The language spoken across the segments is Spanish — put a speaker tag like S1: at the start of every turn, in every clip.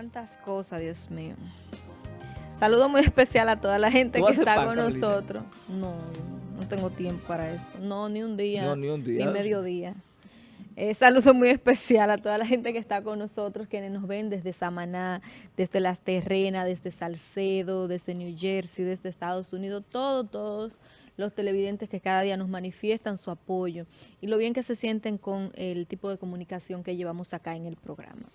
S1: Cuántas cosas, Dios mío. Saludo muy especial a toda la gente que está con nosotros. No, no tengo tiempo para eso. No, ni un día. No, ni un día. Ni mediodía. Eh, saludo muy especial a toda la gente que está con nosotros, quienes nos ven desde Samaná, desde Las Terrenas, desde Salcedo, desde New Jersey, desde Estados Unidos, todos, todos los televidentes que cada día nos manifiestan su apoyo y lo bien que se sienten con el tipo de comunicación que llevamos acá en el programa.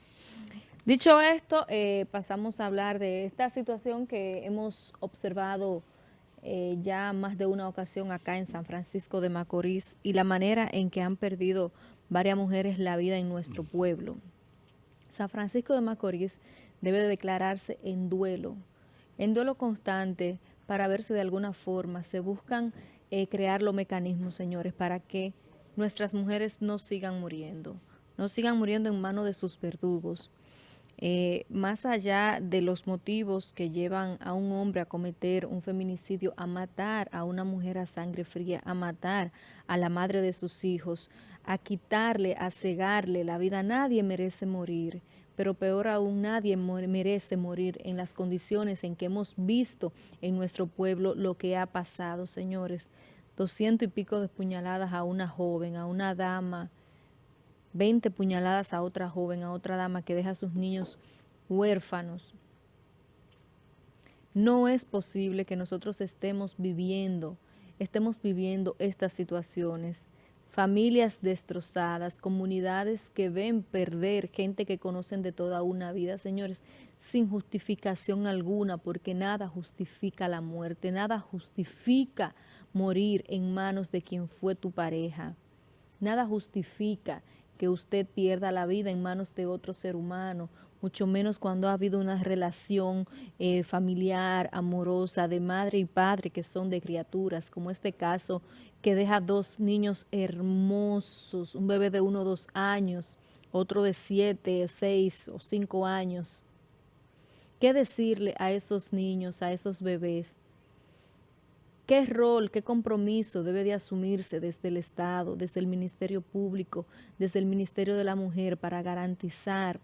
S1: Dicho esto, eh, pasamos a hablar de esta situación que hemos observado eh, ya más de una ocasión acá en San Francisco de Macorís y la manera en que han perdido varias mujeres la vida en nuestro pueblo. San Francisco de Macorís debe declararse en duelo, en duelo constante para ver si de alguna forma se buscan eh, crear los mecanismos, señores, para que nuestras mujeres no sigan muriendo, no sigan muriendo en manos de sus verdugos, eh, más allá de los motivos que llevan a un hombre a cometer un feminicidio, a matar a una mujer a sangre fría, a matar a la madre de sus hijos, a quitarle, a cegarle la vida, nadie merece morir, pero peor aún nadie merece morir en las condiciones en que hemos visto en nuestro pueblo lo que ha pasado, señores. Doscientos y pico de puñaladas a una joven, a una dama, 20 puñaladas a otra joven, a otra dama que deja a sus niños huérfanos. No es posible que nosotros estemos viviendo, estemos viviendo estas situaciones. Familias destrozadas, comunidades que ven perder gente que conocen de toda una vida, señores, sin justificación alguna, porque nada justifica la muerte, nada justifica morir en manos de quien fue tu pareja. Nada justifica que usted pierda la vida en manos de otro ser humano, mucho menos cuando ha habido una relación eh, familiar, amorosa, de madre y padre que son de criaturas, como este caso que deja dos niños hermosos, un bebé de uno o dos años, otro de siete, seis o cinco años. ¿Qué decirle a esos niños, a esos bebés? ¿Qué rol, qué compromiso debe de asumirse desde el Estado, desde el Ministerio Público, desde el Ministerio de la Mujer para garantizar,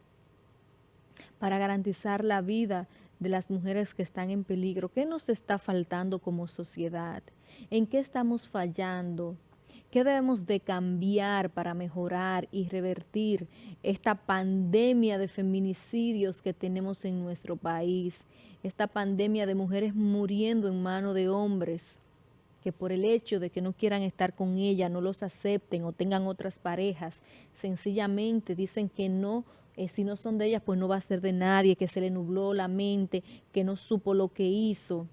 S1: para garantizar la vida de las mujeres que están en peligro? ¿Qué nos está faltando como sociedad? ¿En qué estamos fallando? ¿Qué debemos de cambiar para mejorar y revertir esta pandemia de feminicidios que tenemos en nuestro país? Esta pandemia de mujeres muriendo en manos de hombres que por el hecho de que no quieran estar con ella, no los acepten o tengan otras parejas, sencillamente dicen que no, eh, si no son de ellas, pues no va a ser de nadie, que se le nubló la mente, que no supo lo que hizo.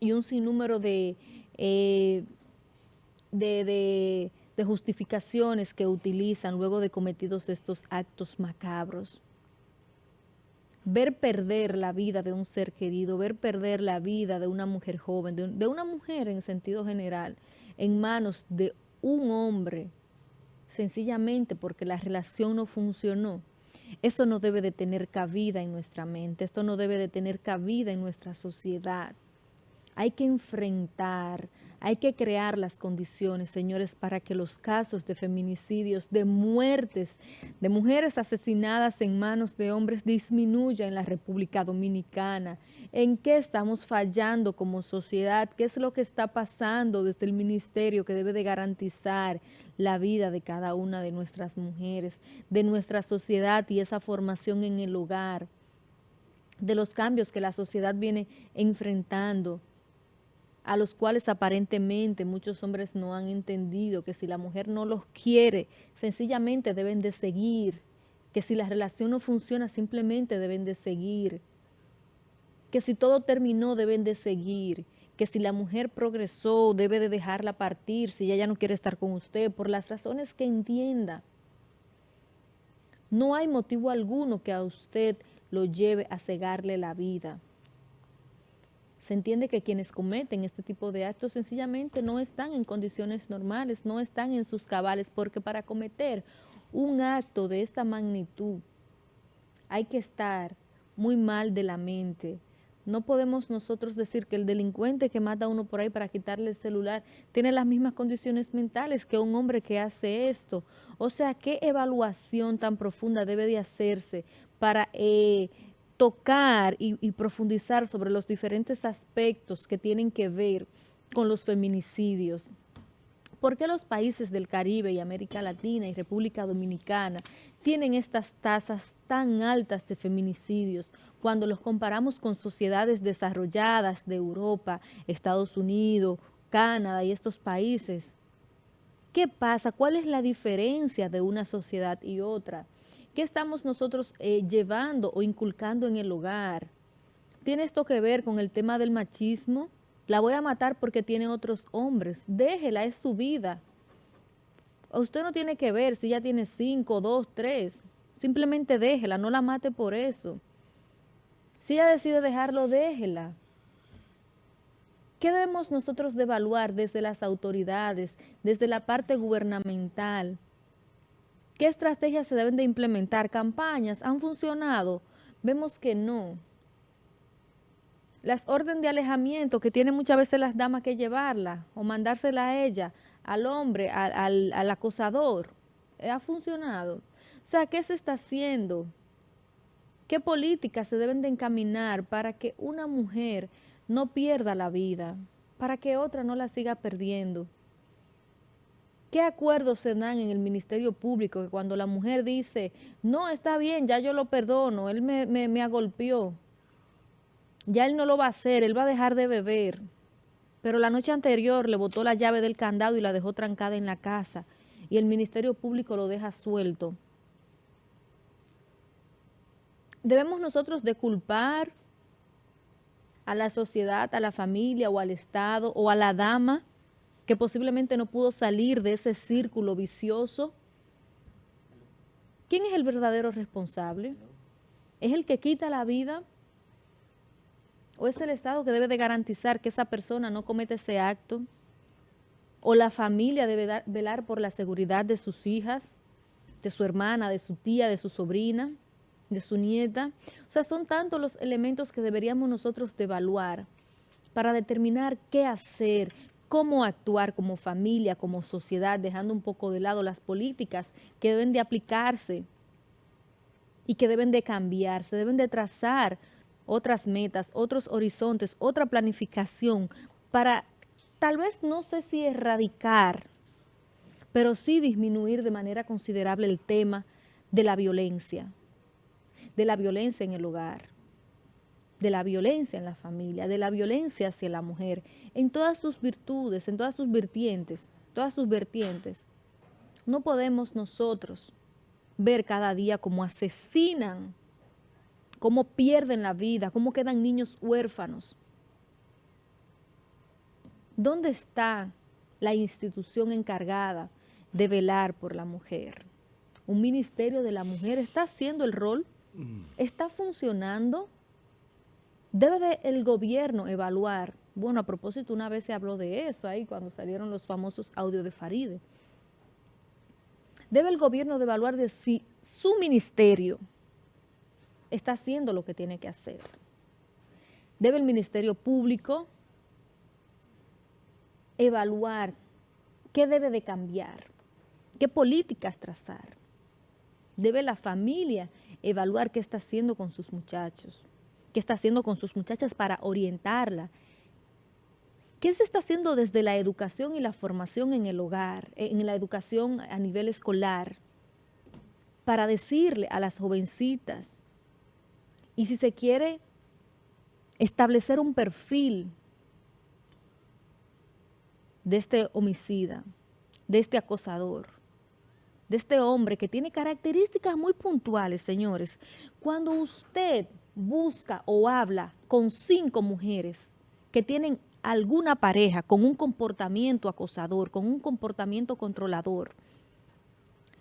S1: Y un sinnúmero de... Eh, de, justificaciones que utilizan luego de cometidos estos actos macabros. Ver perder la vida de un ser querido, ver perder la vida de una mujer joven, de, de una mujer en sentido general, en manos de un hombre, sencillamente porque la relación no funcionó. Eso no debe de tener cabida en nuestra mente, esto no debe de tener cabida en nuestra sociedad. Hay que enfrentar, hay que crear las condiciones, señores, para que los casos de feminicidios, de muertes, de mujeres asesinadas en manos de hombres disminuya en la República Dominicana. ¿En qué estamos fallando como sociedad? ¿Qué es lo que está pasando desde el ministerio que debe de garantizar la vida de cada una de nuestras mujeres, de nuestra sociedad y esa formación en el hogar? de los cambios que la sociedad viene enfrentando, a los cuales aparentemente muchos hombres no han entendido que si la mujer no los quiere, sencillamente deben de seguir, que si la relación no funciona, simplemente deben de seguir, que si todo terminó, deben de seguir, que si la mujer progresó, debe de dejarla partir, si ella ya no quiere estar con usted, por las razones que entienda. No hay motivo alguno que a usted lo lleve a cegarle la vida se entiende que quienes cometen este tipo de actos sencillamente no están en condiciones normales, no están en sus cabales, porque para cometer un acto de esta magnitud hay que estar muy mal de la mente. No podemos nosotros decir que el delincuente que mata a uno por ahí para quitarle el celular tiene las mismas condiciones mentales que un hombre que hace esto. O sea, ¿qué evaluación tan profunda debe de hacerse para... Eh, tocar y, profundizar sobre los diferentes aspectos que tienen que ver con los feminicidios. ¿Por qué los países del Caribe y América Latina y República Dominicana tienen estas tasas tan altas de feminicidios cuando los comparamos con sociedades desarrolladas de Europa, Estados Unidos, Canadá y estos países? ¿Qué pasa? ¿Cuál es la diferencia de una sociedad y otra? ¿Qué estamos nosotros eh, llevando o inculcando en el hogar? ¿Tiene esto que ver con el tema del machismo? La voy a matar porque tiene otros hombres. Déjela, es su vida. Usted no tiene que ver si ella tiene cinco, dos, tres. Simplemente déjela, no la mate por eso. Si ella decide dejarlo, déjela. ¿Qué debemos nosotros de desde las autoridades, desde la parte gubernamental? ¿Qué estrategias se deben de implementar? ¿Campañas han funcionado? Vemos que no. Las órdenes de alejamiento que tienen muchas veces las damas que llevarla o mandársela a ella, al hombre, al, al acosador, ¿ha funcionado? O sea, ¿qué se está haciendo? ¿Qué políticas se deben de encaminar para que una mujer no pierda la vida, para que otra no la siga perdiendo? ¿Qué acuerdos se dan en el Ministerio Público que cuando la mujer dice, no, está bien, ya yo lo perdono, él me, me, agolpeó, ya él no lo va a hacer, él va a dejar de beber, pero la noche anterior le botó la llave del candado y la dejó trancada en la casa y el Ministerio Público lo deja suelto. Debemos nosotros de culpar a la sociedad, a la familia o al Estado o a la dama que posiblemente no pudo salir de ese círculo vicioso. ¿Quién es el verdadero responsable? ¿Es el que quita la vida? ¿O es el Estado que debe de garantizar que esa persona no cometa ese acto? ¿O la familia debe velar por la seguridad de sus hijas, de su hermana, de su tía, de su sobrina, de su nieta? O sea, son tantos los elementos que deberíamos nosotros evaluar para determinar qué hacer, cómo actuar como familia, como sociedad, dejando un poco de lado las políticas que deben de aplicarse y que deben de cambiarse, deben de trazar otras metas, otros horizontes, otra planificación para tal vez no sé si erradicar, pero sí disminuir de manera considerable el tema de la violencia, de la violencia en el hogar de la violencia en la familia, de la violencia hacia la mujer, en todas sus virtudes, en todas sus vertientes, todas sus vertientes. No podemos nosotros ver cada día cómo asesinan, cómo pierden la vida, cómo quedan niños huérfanos. ¿Dónde está la institución encargada de velar por la mujer? ¿Un ministerio de la mujer está haciendo el rol? Mm. ¿Está funcionando? Debe el gobierno evaluar, bueno, a propósito, una vez se habló de eso ahí cuando salieron los famosos audios de Faride. Debe el gobierno de evaluar de si su ministerio está haciendo lo que tiene que hacer. Debe el Ministerio Público evaluar qué debe de cambiar, qué políticas trazar. Debe la familia evaluar qué está haciendo con sus muchachos qué está haciendo con sus muchachas para orientarla. ¿Qué se está haciendo desde la educación y la formación en el hogar, en la educación a nivel escolar, para decirle a las jovencitas, y si se quiere establecer un perfil de este homicida, de este acosador, de este hombre que tiene características muy puntuales, señores. Cuando usted busca o habla con cinco mujeres que tienen alguna pareja con un comportamiento acosador, con un comportamiento controlador,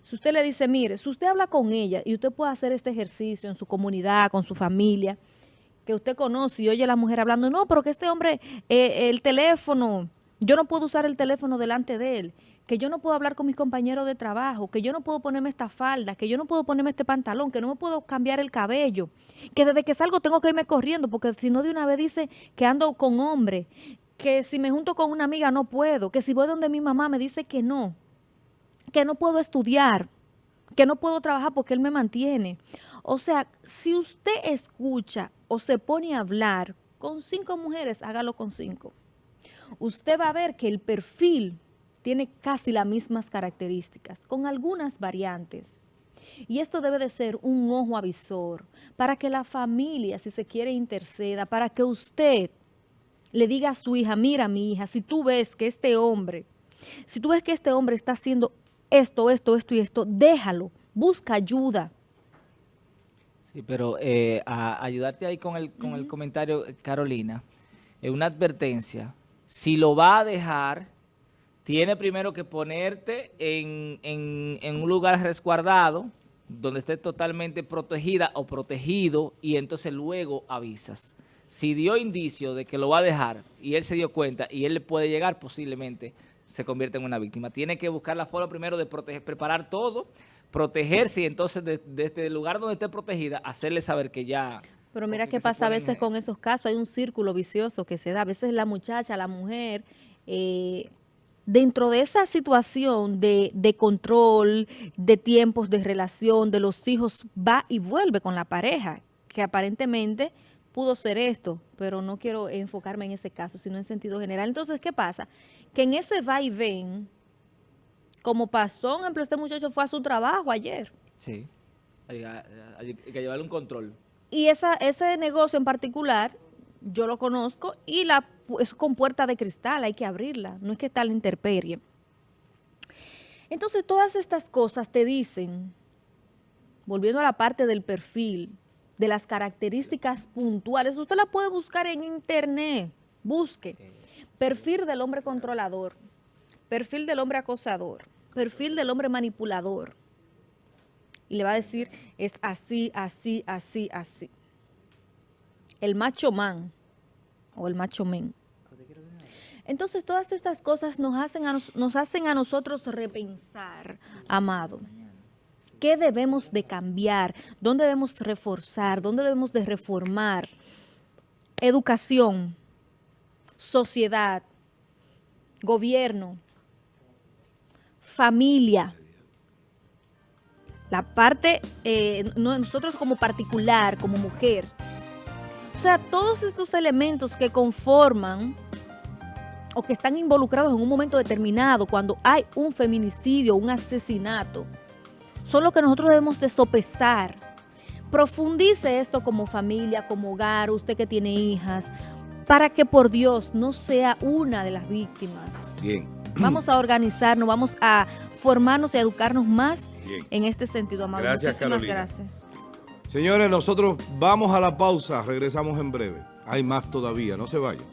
S1: si usted le dice, mire, si usted habla con ella y usted puede hacer este ejercicio en su comunidad, con su familia, que usted conoce y oye a la mujer hablando, no, pero que este hombre, eh, el teléfono, yo no puedo usar el teléfono delante de él que yo no puedo hablar con mis compañeros de trabajo, que yo no puedo ponerme esta falda, que yo no puedo ponerme este pantalón, que no me puedo cambiar el cabello, que desde que salgo tengo que irme corriendo, porque si no de una vez dice que ando con hombre, que si me junto con una amiga no puedo, que si voy donde mi mamá me dice que no, que no puedo estudiar. que no puedo trabajar porque él me mantiene. O sea, si usted escucha o se pone a hablar con cinco mujeres, hágalo con cinco. Usted va a ver que el perfil tiene casi las mismas características, con algunas variantes. Y esto debe de ser un ojo avisor para que la familia, si se quiere, interceda, para que usted le diga a su hija, mira mi hija, si tú ves que este hombre, si tú ves que este hombre está haciendo esto, esto, esto y esto, déjalo, busca ayuda.
S2: Sí, pero eh, a ayudarte ahí con el, con el comentario, Carolina, es una advertencia. Si lo va a dejar, tiene primero que ponerte en, en un lugar resguardado, donde esté totalmente protegida o protegido, y entonces luego avisas. Si dio indicio de que lo va a dejar y él se dio cuenta y él le puede llegar, posiblemente se convierte en una víctima. Tiene que buscar la forma primero de proteger, preparar todo, protegerse y entonces desde de, este lugar donde esté protegida, hacerle saber que ya...
S1: Pero mira qué pasa a veces con esos casos, hay un círculo vicioso que se da. A veces la muchacha, la mujer, eh, dentro de esa situación de, de, control, de tiempos de relación, de los hijos, va y vuelve con la pareja, que aparentemente pudo ser esto, pero no quiero enfocarme en ese caso, sino en sentido general. Entonces, ¿qué pasa? Que en ese va y ven, como pasó, por ejemplo, este muchacho fue a su trabajo ayer.
S2: Sí, hay, que llevarle un control.
S1: Y esa, ese negocio en particular, yo lo conozco, y la es con puerta de cristal, hay que abrirla, no es que está la interperie. Entonces, todas estas cosas te dicen, volviendo a la parte del perfil, de las características puntuales. Usted la puede buscar en internet. Busque. Perfil del hombre controlador. Perfil del hombre acosador. Perfil del hombre manipulador. Y le va a decir, es así, así, así, así. El macho man o el macho men. Entonces todas estas cosas nos hacen a, nos hacen a nosotros repensar, amado. ¿Qué debemos de cambiar? ¿Dónde debemos reforzar? ¿Dónde debemos de reformar? Educación, sociedad, gobierno, familia. La parte, eh, nosotros como particular, como mujer. O sea, todos estos elementos que conforman o que están involucrados en un momento determinado, cuando hay un feminicidio, un asesinato, son lo que nosotros debemos de sopesar. Profundice esto como familia, como hogar, usted que tiene hijas, para que por Dios no sea una de las víctimas.
S3: Bien.
S1: Vamos a organizarnos, vamos a formarnos y educarnos más en este sentido, amado.
S3: Gracias, Carolina. gracias. Señores, nosotros vamos a la pausa, regresamos en breve. Hay más todavía, no se vayan.